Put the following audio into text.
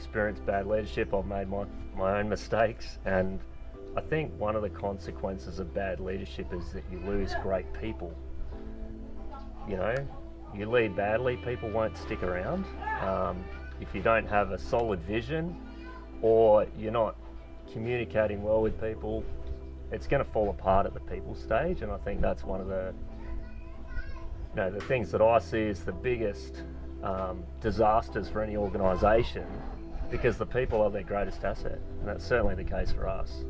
experienced bad leadership. I've made my, my own mistakes. And I think one of the consequences of bad leadership is that you lose great people. You know, you lead badly, people won't stick around. Um, if you don't have a solid vision or you're not communicating well with people, it's going to fall apart at the people stage. And I think that's one of the, you know, the things that I see as the biggest um, disasters for any organisation because the people are their greatest asset, and that's certainly the case for us.